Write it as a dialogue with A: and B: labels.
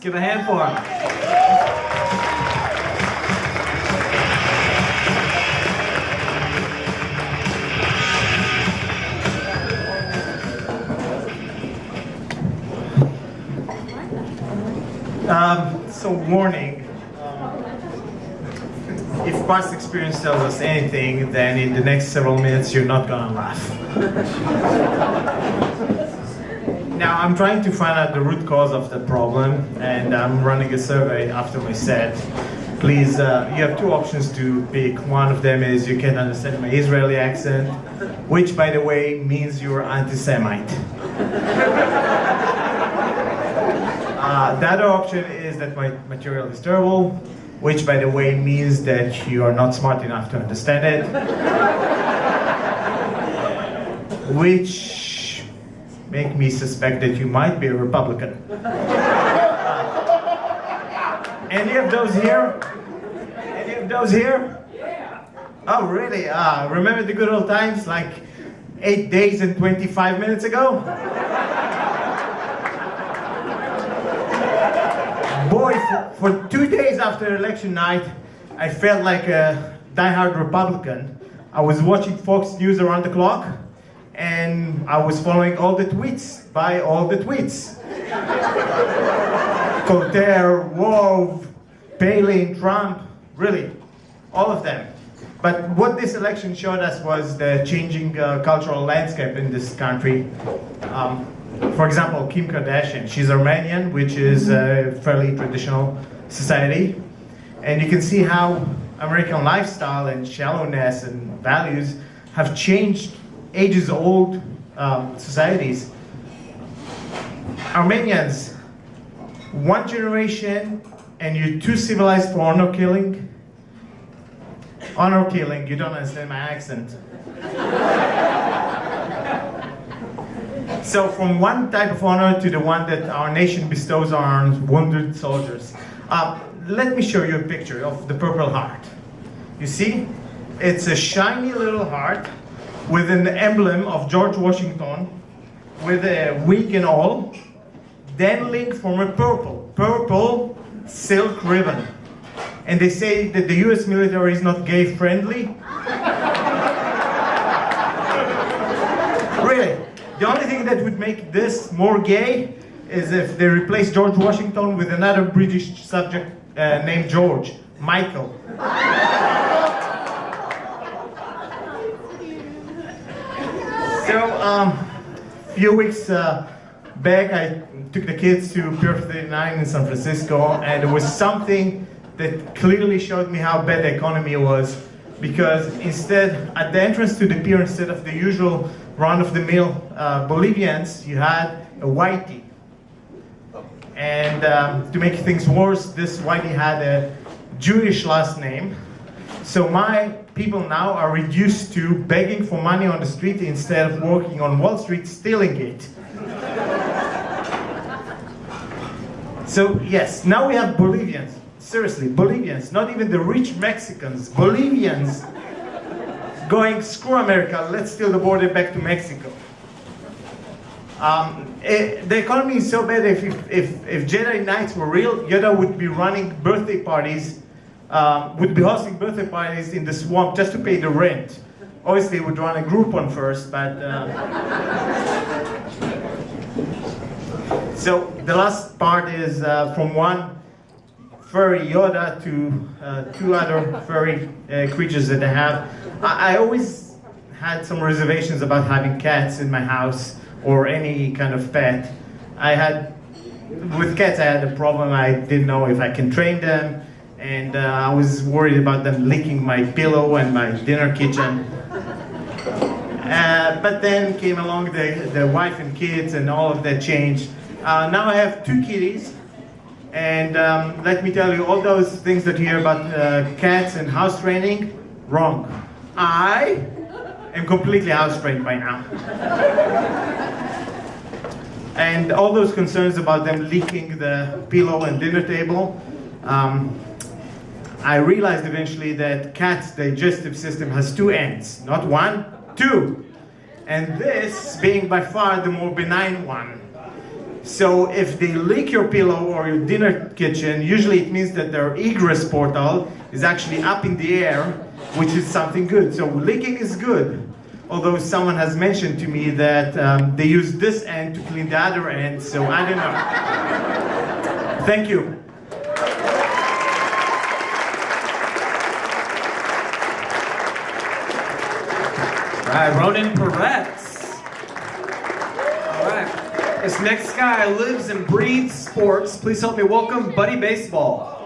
A: Give a hand for him. Um, so warning, um, if past experience tells us anything, then in the next several minutes you're not gonna laugh. now I'm trying to find out the root cause of the problem and I'm running a survey after my set. Please, uh, you have two options to pick. One of them is you can understand my Israeli accent, which by the way means you're anti-Semite. Uh, the other option is that my material is terrible, which by the way means that you are not smart enough to understand it. which make me suspect that you might be a Republican. Any of those here? Any of those here? Yeah. Oh, really? Uh, remember the good old times, like eight days and 25 minutes ago? Boy, for, for two days after election night, I felt like a diehard Republican. I was watching Fox News around the clock, and I was following all the tweets by all the tweets. Coulter, Rove, Palin, Trump, really, all of them. But what this election showed us was the changing uh, cultural landscape in this country. Um, for example, Kim Kardashian, she's Armenian, which is a fairly traditional society. And you can see how American lifestyle and shallowness and values have changed ages-old um, societies. Armenians, one generation and you're too civilized for honor killing. Honor killing, you don't understand my accent. So from one type of honor to the one that our nation bestows on wounded soldiers. Um, let me show you a picture of the Purple Heart. You see? It's a shiny little heart with an emblem of George Washington with a wig and all, dangling from a purple, purple silk ribbon. And they say that the US military is not gay friendly. really. The only thing that would make this more gay is if they replace George Washington with another British subject uh, named George, Michael. So, um, a few weeks uh, back, I took the kids to Pier 39 in San Francisco, and it was something that clearly showed me how bad the economy was because instead, at the entrance to the pier, instead of the usual run-of-the-mill uh, Bolivians, you had a whitey. And um, to make things worse, this whitey had a Jewish last name. So my people now are reduced to begging for money on the street instead of working on Wall Street, stealing it. so yes, now we have Bolivians. Seriously, Bolivians, not even the rich Mexicans, Bolivians going, screw America, let's steal the border back to Mexico. Um, it, eh, the economy is so bad, if, if, if Jedi Knights were real, Yoda would be running birthday parties, um, would be hosting birthday parties in the swamp just to pay the rent. Obviously, we'd run a Groupon first, but... Uh, so the last part is uh, from one furry Yoda to uh, two other furry uh, creatures that I have. I, I, always had some reservations about having cats in my house or any kind of pet. I had, with cats I had a problem, I didn't know if I can train them and uh, I was worried about them licking my pillow and my dinner kitchen. Uh, but then came along the, the wife and kids and all of that changed. Uh, now I have two kitties and um, let me tell you, all those things that you hear about uh, cats and house training, wrong. I am completely house trained by now. and all those concerns about them leaking the pillow and dinner table, um, I realized eventually that cat's digestive system has two ends, not one, two. And this being by far the more benign one. So if they lick your pillow or your dinner kitchen, usually it means that their egress portal is actually up in the air, which is something good. So licking is good. Although someone has mentioned to me that um, they use this end to clean the other end, so I don't know. Thank you.
B: Right, Ronan Peretz. All right. This next guy lives and breathes sports. Please help me welcome Buddy Baseball.